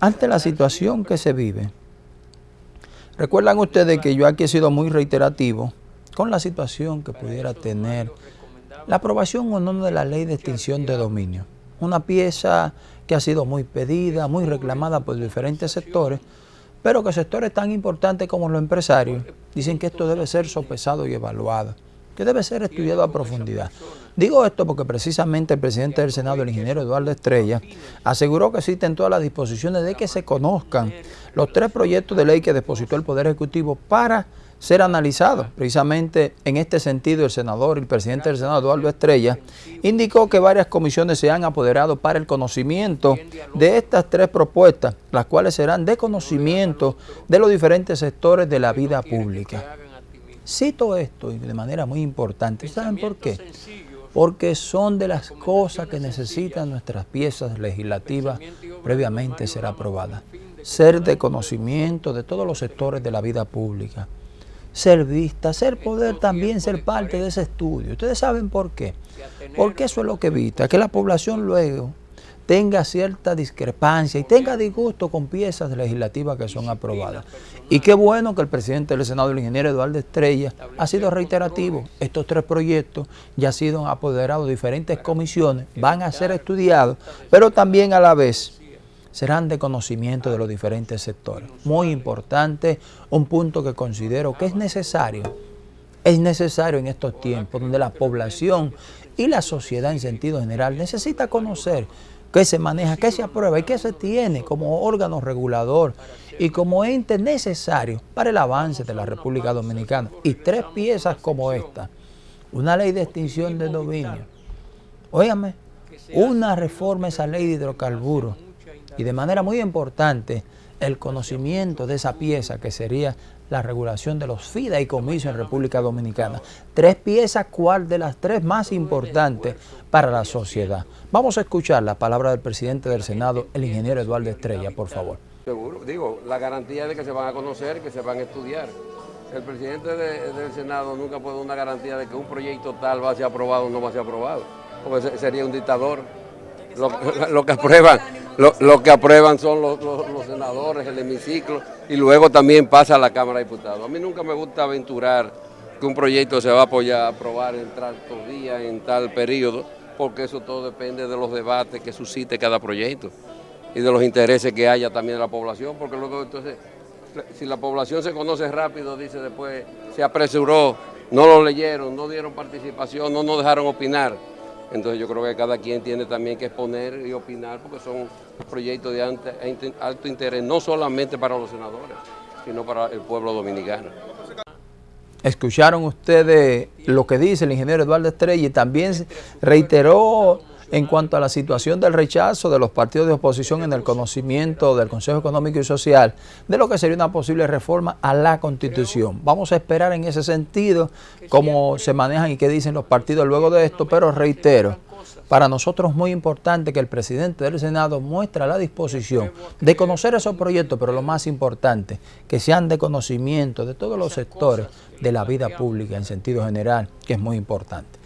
ante la situación que se vive, recuerdan ustedes que yo aquí he sido muy reiterativo con la situación que pudiera tener la aprobación o no de la ley de extinción de dominio. Una pieza que ha sido muy pedida, muy reclamada por diferentes sectores, pero que sectores tan importantes como los empresarios dicen que esto debe ser sopesado y evaluado, que debe ser estudiado a profundidad. Digo esto porque precisamente el presidente del Senado, el ingeniero Eduardo Estrella, aseguró que existen todas las disposiciones de que se conozcan los tres proyectos de ley que depositó el Poder Ejecutivo para ser analizados. Precisamente en este sentido, el senador y el presidente del Senado, Eduardo Estrella, indicó que varias comisiones se han apoderado para el conocimiento de estas tres propuestas, las cuales serán de conocimiento de los diferentes sectores de la vida pública. Cito esto de manera muy importante. ¿Saben por qué? Porque son de las cosas que necesitan nuestras piezas legislativas previamente ser aprobadas. Ser de conocimiento de todos los sectores de la vida pública. Ser vista, ser poder también ser parte de ese estudio. Ustedes saben por qué. Porque eso es lo que evita, que la población luego tenga cierta discrepancia y tenga disgusto con piezas legislativas que son aprobadas. Y qué bueno que el presidente del Senado, el ingeniero Eduardo Estrella, ha sido reiterativo. Estos tres proyectos ya han sido apoderados de diferentes comisiones, van a ser estudiados, pero también a la vez serán de conocimiento de los diferentes sectores. Muy importante, un punto que considero que es necesario, es necesario en estos tiempos donde la población y la sociedad en sentido general necesita conocer qué se maneja, qué se aprueba y qué se tiene como órgano regulador y como ente necesario para el avance de la República Dominicana. Y tres piezas como esta, una ley de extinción de dominio, óigame, una reforma a esa ley de hidrocarburos y de manera muy importante el conocimiento de esa pieza que sería la regulación de los fideicomisos en República Dominicana. Tres piezas, ¿cuál de las tres más importantes para la sociedad? Vamos a escuchar la palabra del presidente del Senado, el ingeniero Eduardo Estrella, por favor. Seguro, digo, la garantía de que se van a conocer, que se van a estudiar. El presidente del Senado nunca puede dar una garantía de que un proyecto tal va a ser aprobado o no va a ser aprobado, porque sería un dictador. Lo, que aprueban, lo, que aprueban son los, senadores, el hemiciclo, y luego también pasa a la Cámara de Diputados. A mí nunca me gusta aventurar que un proyecto se va a aprobar en tal día, en tal periodo, porque eso todo depende de los debates que suscite cada proyecto y de los intereses que haya también de la población, porque luego entonces, si la población se conoce rápido, dice después, se apresuró, no lo leyeron, no dieron participación, no nos dejaron opinar. Entonces yo creo que cada quien tiene también que exponer y opinar porque son proyectos de alto interés, no solamente para los senadores, sino para el pueblo dominicano. Escucharon ustedes lo que dice el ingeniero Eduardo Estrella y también reiteró en cuanto a la situación del rechazo de los partidos de oposición en el conocimiento del Consejo Económico y Social de lo que sería una posible reforma a la Constitución. Vamos a esperar en ese sentido cómo se manejan y qué dicen los partidos luego de esto, pero reitero, para nosotros es muy importante que el presidente del Senado muestre la disposición de conocer esos proyectos, pero lo más importante, que sean de conocimiento de todos los sectores de la vida pública en sentido general, que es muy importante.